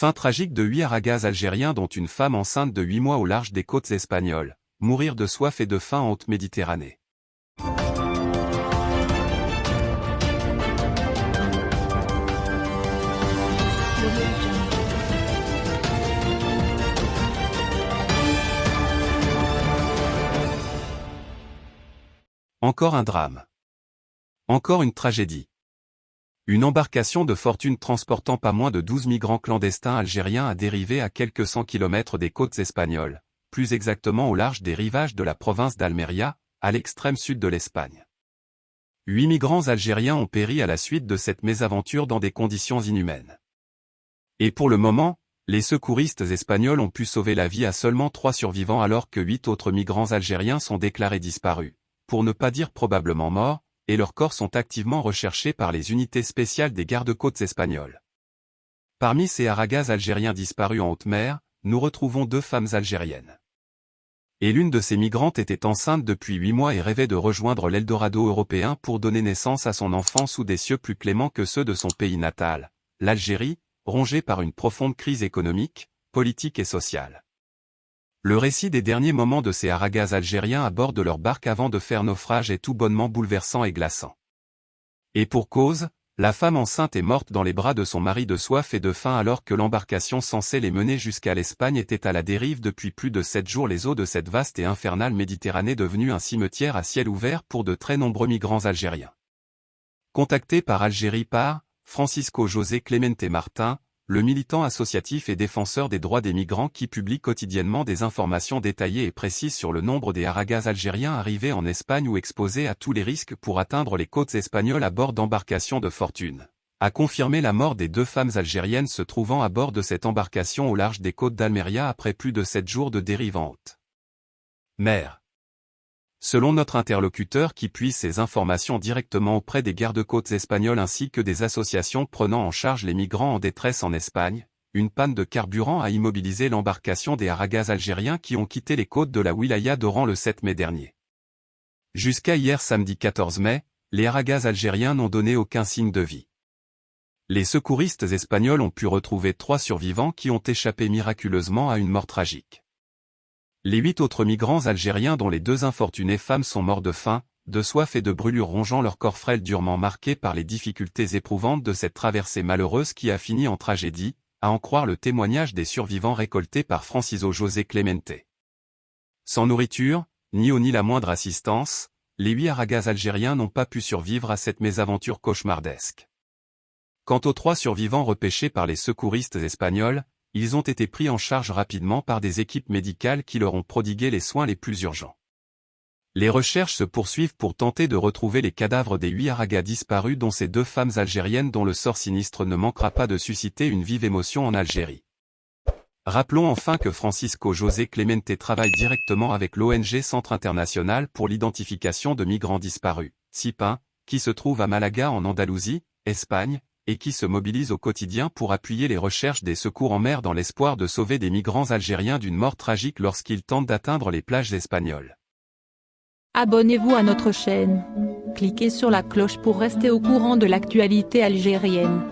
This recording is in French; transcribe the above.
Fin tragique de huit aragaz algériens dont une femme enceinte de huit mois au large des côtes espagnoles. Mourir de soif et de faim en haute Méditerranée. Encore un drame. Encore une tragédie. Une embarcation de fortune transportant pas moins de 12 migrants clandestins algériens a dérivé à quelques cent kilomètres des côtes espagnoles, plus exactement au large des rivages de la province d'Almeria, à l'extrême sud de l'Espagne. Huit migrants algériens ont péri à la suite de cette mésaventure dans des conditions inhumaines. Et pour le moment, les secouristes espagnols ont pu sauver la vie à seulement trois survivants alors que huit autres migrants algériens sont déclarés disparus pour ne pas dire probablement morts, et leurs corps sont activement recherchés par les unités spéciales des gardes-côtes espagnoles. Parmi ces aragaz algériens disparus en haute mer, nous retrouvons deux femmes algériennes. Et l'une de ces migrantes était enceinte depuis huit mois et rêvait de rejoindre l'Eldorado européen pour donner naissance à son enfant sous des cieux plus cléments que ceux de son pays natal, l'Algérie, rongée par une profonde crise économique, politique et sociale. Le récit des derniers moments de ces aragaz algériens à bord de leur barque avant de faire naufrage est tout bonnement bouleversant et glaçant. Et pour cause, la femme enceinte est morte dans les bras de son mari de soif et de faim alors que l'embarcation censée les mener jusqu'à l'Espagne était à la dérive depuis plus de sept jours les eaux de cette vaste et infernale Méditerranée devenue un cimetière à ciel ouvert pour de très nombreux migrants algériens. Contacté par Algérie par Francisco José Clemente Martin, le militant associatif et défenseur des droits des migrants qui publie quotidiennement des informations détaillées et précises sur le nombre des aragaz algériens arrivés en Espagne ou exposés à tous les risques pour atteindre les côtes espagnoles à bord d'embarcations de fortune, a confirmé la mort des deux femmes algériennes se trouvant à bord de cette embarcation au large des côtes d'Almeria après plus de sept jours de dérive en haute. Mère. Selon notre interlocuteur qui puise ces informations directement auprès des gardes-côtes espagnols ainsi que des associations prenant en charge les migrants en détresse en Espagne, une panne de carburant a immobilisé l'embarcation des aragaz algériens qui ont quitté les côtes de la wilaya d'Oran le 7 mai dernier. Jusqu'à hier samedi 14 mai, les aragaz algériens n'ont donné aucun signe de vie. Les secouristes espagnols ont pu retrouver trois survivants qui ont échappé miraculeusement à une mort tragique. Les huit autres migrants algériens dont les deux infortunées femmes sont morts de faim, de soif et de brûlures rongeant leur corps frêle durement marqués par les difficultés éprouvantes de cette traversée malheureuse qui a fini en tragédie, à en croire le témoignage des survivants récoltés par Franciso José Clemente. Sans nourriture, ni eau ni la moindre assistance, les huit aragaz algériens n'ont pas pu survivre à cette mésaventure cauchemardesque. Quant aux trois survivants repêchés par les secouristes espagnols, ils ont été pris en charge rapidement par des équipes médicales qui leur ont prodigué les soins les plus urgents. Les recherches se poursuivent pour tenter de retrouver les cadavres des huit aragas disparus dont ces deux femmes algériennes dont le sort sinistre ne manquera pas de susciter une vive émotion en Algérie. Rappelons enfin que Francisco José Clemente travaille directement avec l'ONG Centre International pour l'identification de migrants disparus, CIPIN, qui se trouve à Malaga en Andalousie, Espagne, et qui se mobilise au quotidien pour appuyer les recherches des secours en mer dans l'espoir de sauver des migrants algériens d'une mort tragique lorsqu'ils tentent d'atteindre les plages espagnoles. Abonnez-vous à notre chaîne. Cliquez sur la cloche pour rester au courant de l'actualité algérienne.